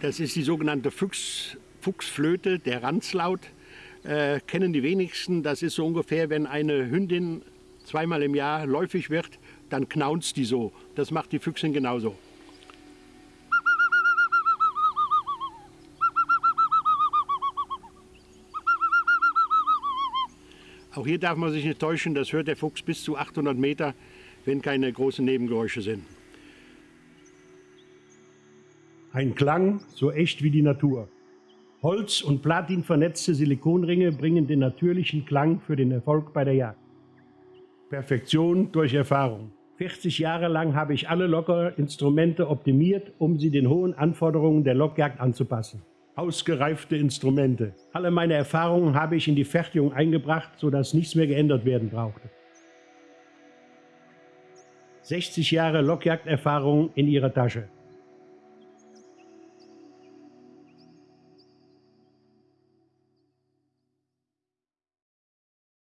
Das ist die sogenannte Fuchs, Fuchsflöte, der Ranzlaut. Äh, kennen die wenigsten. Das ist so ungefähr, wenn eine Hündin zweimal im Jahr läufig wird, dann knaunzt die so. Das macht die Füchsin genauso. Auch hier darf man sich nicht täuschen, das hört der Fuchs bis zu 800 Meter, wenn keine großen Nebengeräusche sind. Ein Klang so echt wie die Natur. Holz- und Platin vernetzte Silikonringe bringen den natürlichen Klang für den Erfolg bei der Jagd. Perfektion durch Erfahrung. 40 Jahre lang habe ich alle Lockerinstrumente optimiert, um sie den hohen Anforderungen der Lockjagd anzupassen. Ausgereifte Instrumente. Alle meine Erfahrungen habe ich in die Fertigung eingebracht, sodass nichts mehr geändert werden brauchte. 60 Jahre Lockjagderfahrung in ihrer Tasche.